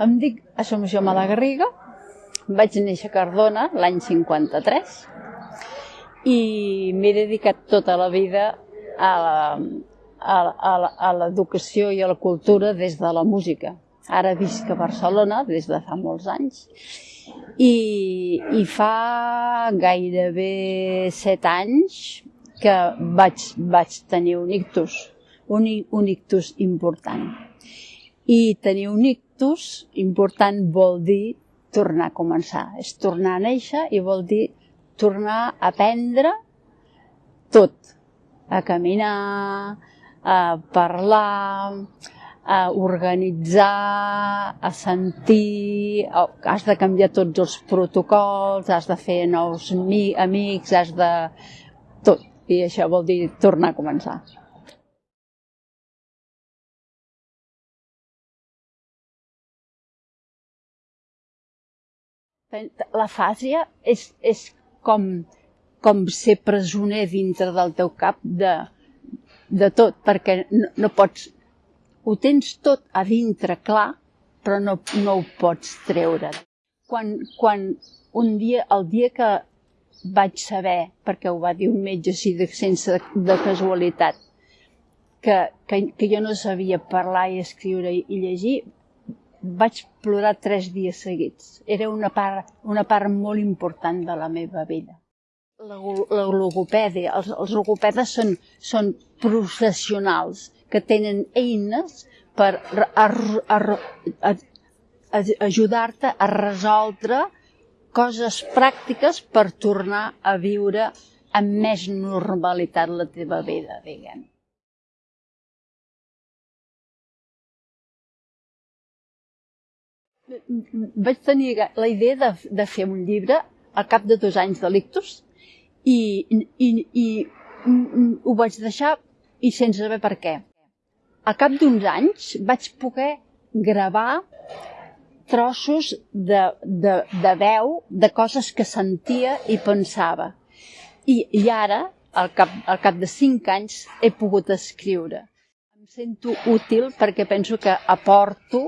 Em dic Assumpció Malagarriga, vaig néixer a Cardona l'any 53 i m'he dedicat tota la vida a l'educació i a la cultura des de la música. Ara visc a Barcelona des de fa molts anys i, i fa gairebé set anys que vaig, vaig tenir un ictus, un, un ictus important. I tenir un ictus important vol dir tornar a començar. És tornar a néixer i vol dir tornar a aprendre tot. A caminar, a parlar, a organitzar, a sentir, has de canviar tots els protocols, has de fer nous amics, has de... tot. I això vol dir tornar a començar. La fàsia és, és com, com ser presoner dintre del teu cap de, de tot, perquè no, no pots... Ho tens tot a dintre clar, però no, no ho pots treure. Quan, quan un dia, el dia que vaig saber, perquè ho va dir un metge així de, sense de casualitat, que, que, que jo no sabia parlar i escriure i llegir, vaig plorar tres dies seguits. Era una part, una part molt important de la meva vida. La, la logopèdia, els, els logopedes són, són professionals que tenen eines per ajudar-te a resoldre coses pràctiques per tornar a viure amb més normalitat la teva vida, diguem. Vaig tenir la idea de, de fer un llibre al cap de dos anys de l'ictus i, i, i ho vaig deixar i sense saber per què. Al cap d'uns anys vaig poder gravar trossos de, de, de veu, de coses que sentia i pensava. I, i ara, al cap, al cap de cinc anys, he pogut escriure. Em sento útil perquè penso que aporto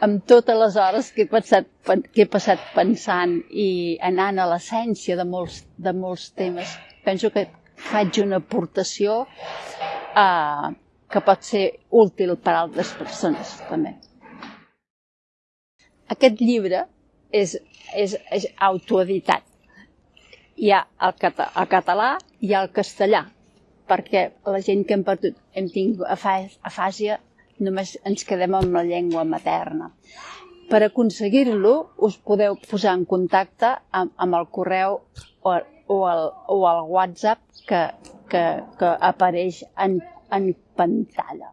amb totes les hores que he passat, que he passat pensant i anant a l'essència de, molts, de molts temes, penso que faig una aportació eh, que pot ser útil per a altres persones també. Aquest llibre és, és, és autoeditat. Hi ha el, cata, el català i el castellà, perquè la gent que hem perdut, hem tingut afàsia només ens quedem amb la llengua materna. Per aconseguir-lo, us podeu posar en contacte amb, amb el correu o, o, el, o el WhatsApp que, que, que apareix en, en pantalla.